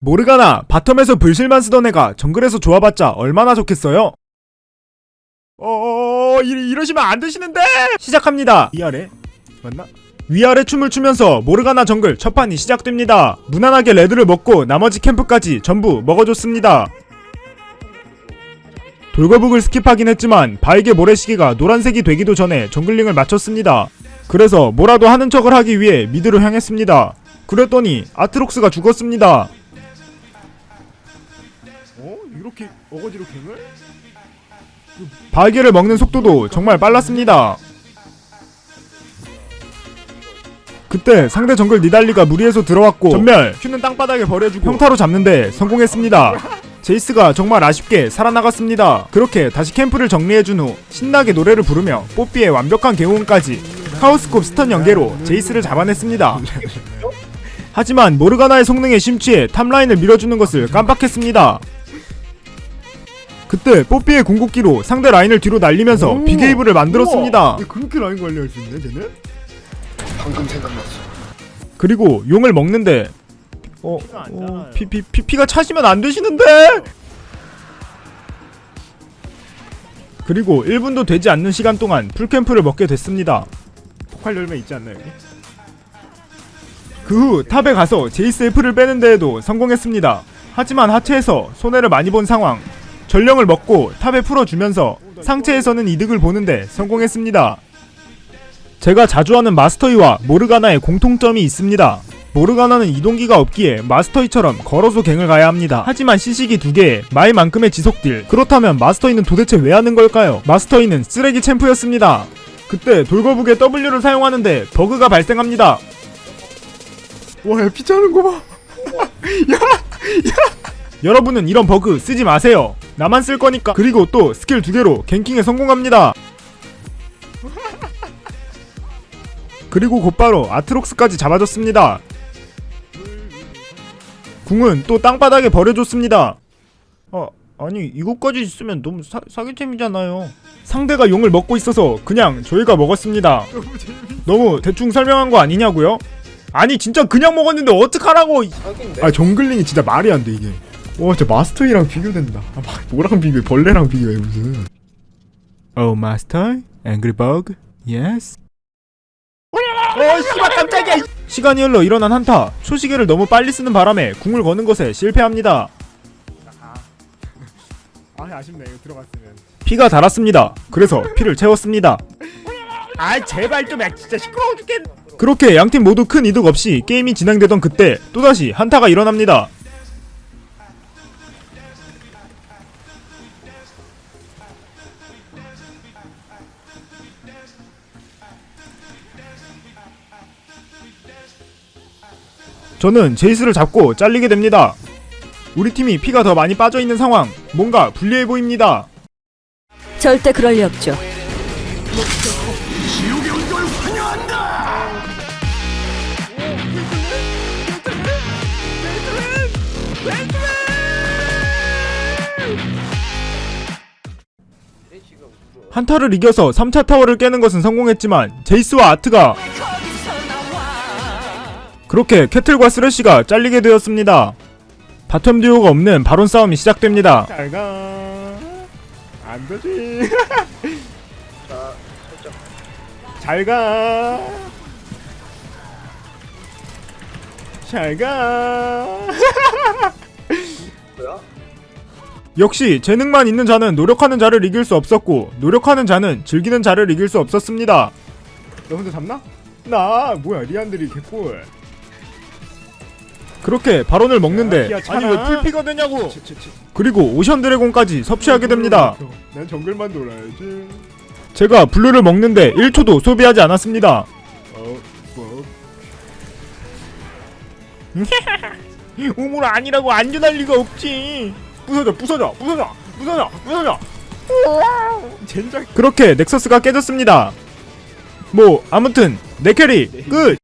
모르가나 bottom에서 불실만 쓰던 애가 정글에서 좋아봤자 얼마나 좋겠어요? 어 이, 이러시면 안 되시는데! 시작합니다. 위아래? 맞나? 위아래 춤을 추면서 모르가나 정글 첫 판이 시작됩니다. 무난하게 red를 먹고 나머지 캠프까지 전부 먹어줬습니다. 돌거북을 skip하긴 했지만 바위게 모래시계가 노란색이 되기도 전에 jungling을 마쳤습니다. 그래서 뭐라도 하는 척을 하기 위해 mid로 향했습니다. 그랬더니 아트록스가 죽었습니다. 어? 이렇게 어거지로 갱을? 바이게를 먹는 속도도 정말 빨랐습니다. 그때 상대 정글 니달리가 무리해서 들어왔고 전멸 큐는 땅바닥에 버려주고 평타로 잡는데 성공했습니다. 제이스가 정말 아쉽게 살아나갔습니다. 그렇게 다시 캠프를 정리해준 후 신나게 노래를 부르며 뽀삐의 완벽한 개운까지 카오스콥 stun 연계로 제이스를 잡아냈습니다. 하지만 모르가나의 성능에 심취해 top line을 밀어주는 것을 깜빡했습니다. 그때 뽀삐의 궁극기로 상대 라인을 뒤로 날리면서 오. big wave를 만들었습니다. 그렇게 라인 관리할 수 있네 쟤는? 방금 생각났어. 그리고 용을 먹는데 어, 어 피 피 피 피가 차시면 안 되시는데. 그리고 1분도 되지 않는 시간 동안 full camp를 먹게 됐습니다. 폭발 열매 있지 않나요? 여기? 그 후 top에 가서 제이스의 플을 빼는 데에도 성공했습니다. 하지만 하체에서 손해를 많이 본 상황. 전령을 먹고 top에 풀어주면서 상체에서는 이득을 보는데 성공했습니다. 제가 자주 하는 마스터이와 모르가나의 공통점이 있습니다. 모르가나는 이동기가 없기에 마스터이처럼 걸어서 갱을 가야 합니다. 하지만 시식이 두 개에 마이만큼의 지속딜. 그렇다면 마스터이는 도대체 왜 하는 걸까요? 마스터이는 쓰레기 champ였습니다. 그때 돌거북의 W를 사용하는데 버그가 발생합니다. 와야 피 차는 거 봐. 여러분은 이런 버그 쓰지 마세요. 나만 쓸 거니까. 그리고 또 스킬 두 개로 ganking에 성공합니다. 그리고 곧바로 아트록스까지 잡아줬습니다. 궁은 또 땅바닥에 버려줬습니다. 어, 아니 이것까지 있으면 너무 사, 사기템이잖아요. 상대가 용을 먹고 있어서 그냥 저희가 먹었습니다. 너무 대충 설명한 거 아니냐고요? 아니 진짜 그냥 먹었는데 어떡하라고! 아 정글링이 진짜 말이 안 돼 이게. 와 진짜 마스터이랑 비교된다. 아, 막 뭐랑 비교해? 벌레랑 비교해 무슨? Oh master, angry bug, yes. 어 씨발 깜짝이야. 시간이 흘러 일어난 한타. 초시계를 너무 빨리 쓰는 바람에 궁을 거는 것에 실패합니다. 아 아쉽네 이거 들어갔으면. 피가 달았습니다. 그래서 피를 채웠습니다. 아 제발 좀 야, 진짜 시끄러워 죽겠. 그렇게 양팀 모두 큰 이득 없이 게임이 진행되던 그때 또다시 한타가 일어납니다. 저는 제이스를 잡고 잘리게 됩니다. 우리 팀이 피가 더 많이 빠져 있는 상황. 뭔가 불리해 보입니다. 절대 그럴 리 없죠. 한타를 이겨서 3차 타워를 깨는 것은 성공했지만 제이스와 아트가 그렇게 캐틀과 쓰레쉬가 잘리게 되었습니다. bottom duo가 없는 바론 싸움이 시작됩니다. 잘 가. 안 되지. 자, 살짝 잘 가. 잘 가. 뭐야? 역시 재능만 있는 자는 노력하는 자를 이길 수 없었고 노력하는 자는 즐기는 자를 이길 수 없었습니다. 너 혼자 잡나? 나 뭐야 리안드리 개꿀. 그렇게 바론을 먹는데 야, 아니. 왜 풀피가 되냐고 치, 치, 치. 그리고 ocean dragon까지 섭취하게 됩니다. 난 정글만 돌아야지. 제가 blue를 먹는데 1초도 소비하지 않았습니다. 어, 뭐. 우물 아니라고 안전할 리가 없지. 부서져, 부서져, 부서져, 부서져, 부서져. 젠장. 그렇게 넥서스가 깨졌습니다. 뭐 아무튼 내 캐리 끝.